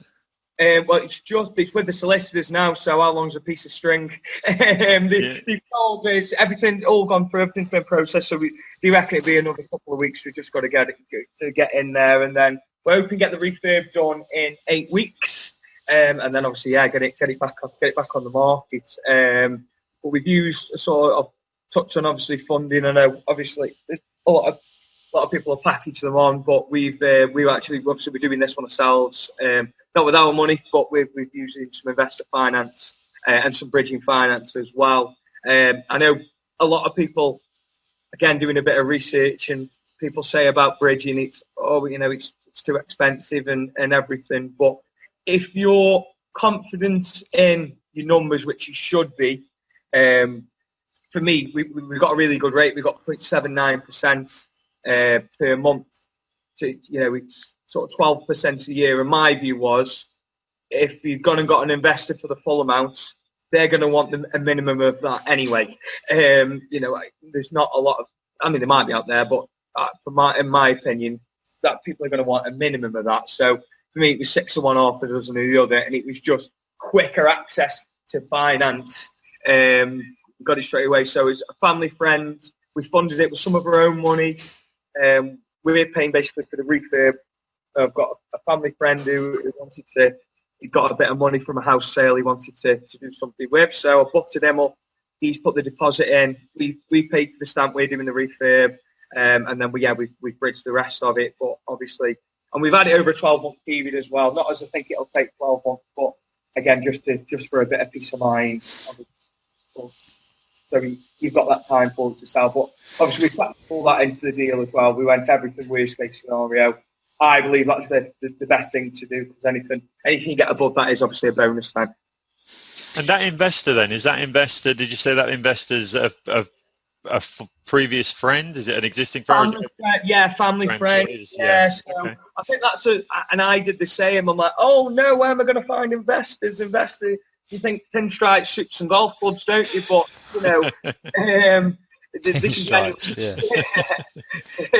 Um, well, it's just it's with the solicitors now. So how long's a piece of string? um, they, yeah. They've told us everything, all gone through, everything's been processed. So we, we reckon it'll be another couple of weeks. We've just got to get it to get in there, and then we're hoping to get the refurb done in eight weeks, um, and then obviously yeah, get it get it back up, get it back on the market. Um, but we've used a sort of touch on obviously funding. I know obviously a lot of a lot of people have packaged them on, but we've uh, we've actually obviously we're doing this one ourselves. Um, not with our money, but we're, using some investor finance uh, and some bridging finance as well. Um, I know a lot of people, again, doing a bit of research and people say about bridging, it's, oh, you know, it's, it's too expensive and, and everything. But if you're confident in your numbers, which you should be, um, for me, we, we've got a really good rate. We've got 0.79% uh, per month. So, you know, it's sort of 12% a year. And my view was if you've gone and got an investor for the full amount, they're going to want a minimum of that anyway. Um, you know, there's not a lot of I mean, there might be out there, but uh, for my, in my opinion, that people are going to want a minimum of that. So for me, it was six of one, half a dozen of the other, and it was just quicker access to finance. Um, got it straight away. So it's a family friend. We funded it with some of our own money. Um, we're paying basically for the refurb. I've got a family friend who, who wanted to, he got a bit of money from a house sale he wanted to, to do something with. So I butted him up. He's put the deposit in. We, we paid for the stamp. We're doing the refurb. Um, and then we, yeah, we, we bridged the rest of it. But obviously, and we've had it over a 12 month period as well. Not as I think it'll take 12 months, but again, just to, just for a bit of peace of mind. So you've got that time for it to sell. But obviously, we factored all that into the deal as well. We went everything worst case scenario. I believe that's the, the, the best thing to do because anything anything you get above that is obviously a bonus then. And that investor then is that investor? Did you say that investor's a, a, a f- previous friend? Is it an existing friend? Family friend yeah, family Friend, friend. yeah, yeah. so Okay. I think that's a, and I did the same. I'm like, oh no, where am I going to find investors? Investors, you think pinstripe suits and golf clubs, don't you? But you know, um, they, they can. Stripes, yeah.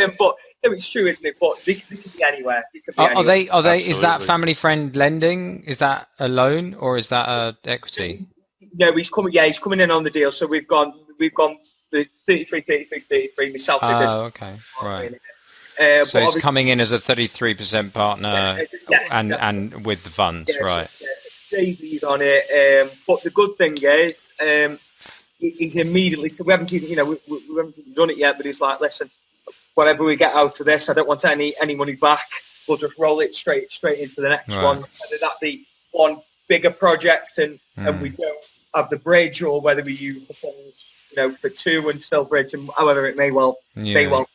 Um, but no, it's true, isn't it? But they, they can be anywhere. They can be Are, are they? Are they? Is that family friend lending? Is that a loan or is that a equity? No, he's coming. Yeah, he's coming in on the deal. So we've gone. We've gone the 33, 33, 33. Myself did this. Oh, okay, right. Uh, So he's coming in as a 33% partner Yeah, and yeah. and with the funds, Yeah, so- right? yeah, so JB's on it. Um, but the good thing is, um, he's immediately. So we haven't even, you know, we, we we haven't even done it yet. But he's like, listen, whatever we get out of this, I don't want any any money back. We'll just roll it straight straight into the next Right. one. Whether that be one bigger project and and Hmm. we don't have the bridge, or whether we use the funds, you know, for two and still bridge, and however it may well may well.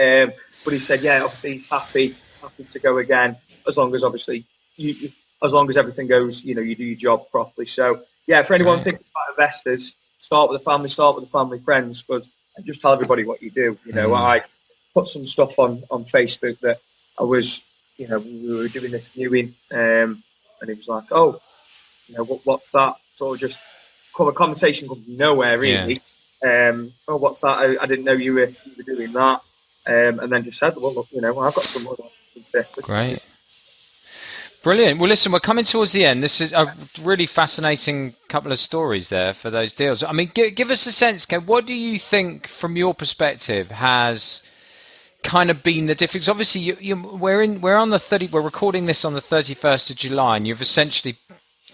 Um, but he said, yeah, obviously he's happy, happy to go again, as long as obviously you, you as long as everything goes, you know, you do your job properly. So yeah, for anyone Right. thinking about investors, start with the family, start with the family friends, but just tell everybody what you do. You know, Mm. I put some stuff on on Facebook that I was, you know, we were doing this viewing, um, and it was like, oh, you know, what, what's that? Sort of just come a conversation comes from nowhere really. Um, oh, what's that? I, I didn't know you were, you were doing that. Um, and then just said, well, look, you know, I've got some other to Great. Brilliant. Well, listen, we're coming towards the end. This is a really fascinating couple of stories there for those deals. I mean, give, give us a sense, Ken. what do you think, from your perspective, has kind of been the difference? Obviously, you, you, we're in, we're on the thirty. We're recording this on the thirty-first of July, and you've essentially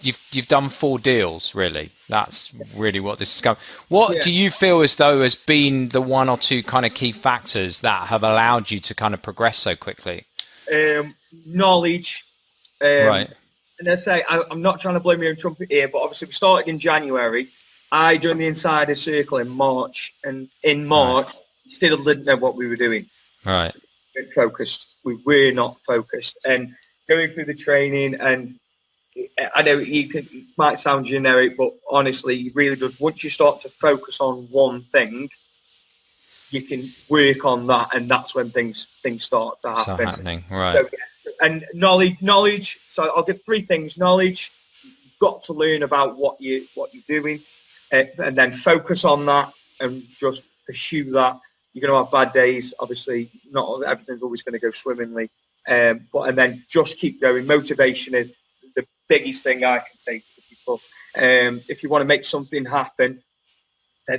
you've you've done four deals. Really, that's really what this is going. What Yeah. do you feel as though has been the one or two kind of key factors that have allowed you to kind of progress so quickly? um, knowledge. Um, right. And I say, I, I'm not trying to blow my own trumpet here, but obviously we started in January. I joined the Insider Circle in March, and in March, still didn't know what we were doing. Right. We weren't focused. We were not focused. And going through the training, and I know you can, it might sound generic, but honestly, it really does. Once you start to focus on one thing, you can work on that, and that's when things things start to happen. happening. Right. So, yeah, and knowledge, knowledge. So I'll give three things: knowledge. You've got to learn about what you what you're doing, uh, and then focus on that and just pursue that. You're going to have bad days. Obviously, not everything's always going to go swimmingly, um, but and then just keep going. Motivation is the biggest thing I can say to people. Um, if you want to make something happen,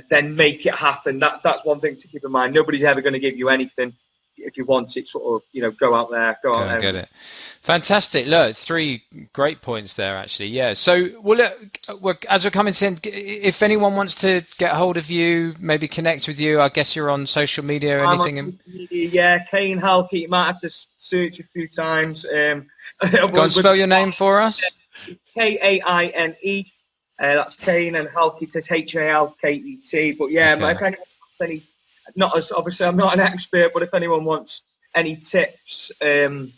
then make it happen. That that's one thing to keep in mind. Nobody's ever going to give you anything. If you want it, sort of, you know, go out there, go, Go out and there. get it. Fantastic. Look, three great points there, actually. Yeah. So, well, look, we're, as we're coming to, end, if anyone wants to get hold of you, maybe connect with you, I guess you're on social media or I'm anything. in- social media, yeah, Kaine Halket. You might have to search a few times. Um, Go and spell your name for us. K A I N E. Uh, that's Kaine and Halket. It's H A L K E T. But yeah, Okay. if anyone any, not as obviously I'm not an expert, but if anyone wants any tips, um,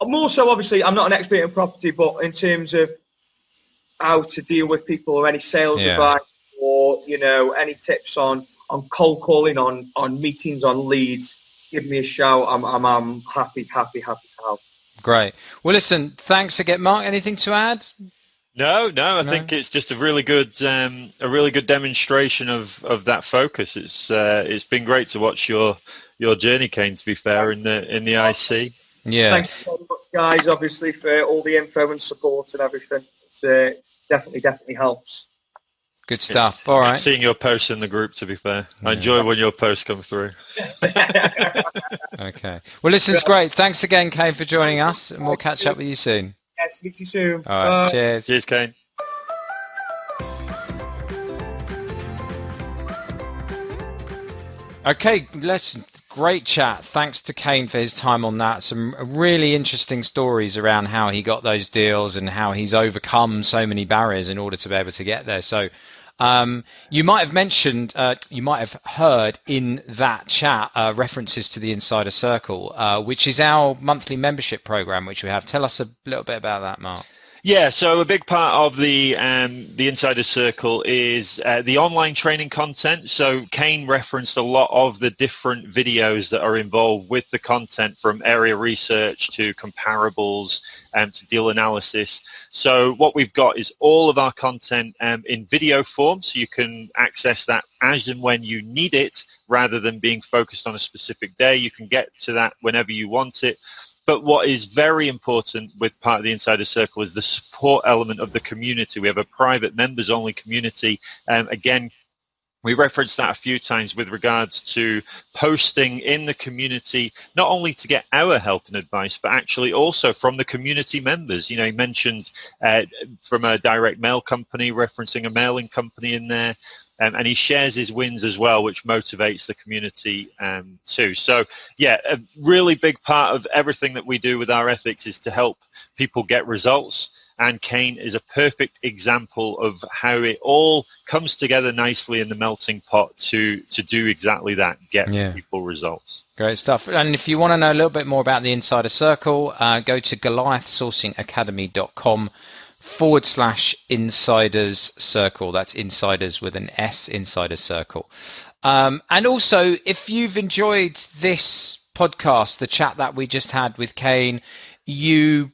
I'm also obviously I'm not an expert in property, but in terms of how to deal with people or any sales Yeah. advice or you know any tips on on cold calling on on meetings on leads, give me a shout. I'm I'm, I'm happy happy happy to help. Great. Well, listen, thanks again. Mark, anything to add? No, no, I no? think it's just a really good, um, a really good demonstration of, of that focus. It's uh, it's been great to watch your your journey, Kaine. To be fair, in the in the IC. Yeah. Thank you very much, guys. Obviously for all the info and support and everything. It's uh, definitely definitely helps. Good stuff. It's, All it's right. Seeing your posts in the group, to be fair, I enjoy when your posts come through. okay. Well, listen, it's great. Thanks again, Kaine, for joining us, and we'll catch up with you soon. Yeah, speak to you soon. All right. Bye. Cheers. Cheers, Kaine. Okay, listen, great chat. Thanks to Kaine for his time on that. Some really interesting stories around how he got those deals and how he's overcome so many barriers in order to be able to get there. So um, you might have mentioned, uh, you might have heard in that chat uh, references to the Insider Circle, uh, which is our monthly membership program, which we have. Tell us a little bit about that, Mark. Yeah, so a big part of the um, the Insider Circle is uh, the online training content. So Kaine referenced a lot of the different videos that are involved with the content from area research to comparables um, to deal analysis. So what we've got is all of our content um, in video form, so you can access that as and when you need it rather than being focused on a specific day. You can get to that whenever you want it. But what is very important with part of the Insider Circle is the support element of the community. We have a private members-only community. Um, again, we referenced that a few times with regards to posting in the community, not only to get our help and advice, but actually also from the community members. You know, he mentioned uh, from a direct mail company, referencing a mailing company in there. Um, and he shares his wins as well, which motivates the community um, too. So, yeah, a really big part of everything that we do with our ethics is to help people get results. And Kaine is a perfect example of how it all comes together nicely in the melting pot to to do exactly that, get yeah. people results. Great stuff. And if you want to know a little bit more about the Insider Circle, uh, go to goliathsourcingacademy.com forward slash insiders circle. That's insiders with an S, insider circle. Um, and also, if you've enjoyed this podcast, the chat that we just had with Kaine, you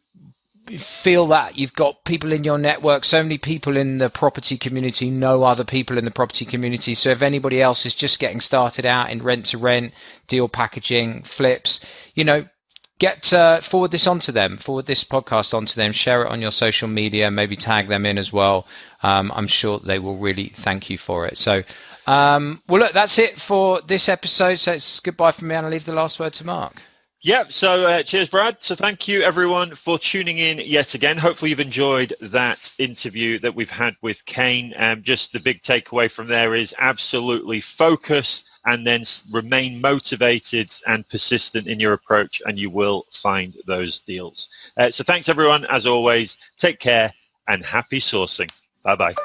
feel that you've got people in your network so many people in the property community know other people in the property community. So if anybody else is just getting started out in rent to rent deal packaging flips you know get uh, forward this onto them forward this podcast onto them share it on your social media maybe tag them in as well. Um, i'm sure they will really thank you for it. So um, well look that's it for this episode. So it's goodbye from me and i leave the last word to mark yeah, so uh, cheers, Brad. So thank you, everyone, for tuning in yet again. Hopefully you've enjoyed that interview that we've had with Kaine. Um, just the big takeaway from there is absolutely focus and then remain motivated and persistent in your approach and you will find those deals. Uh, so thanks everyone, as always. Take care and happy sourcing. Bye-bye.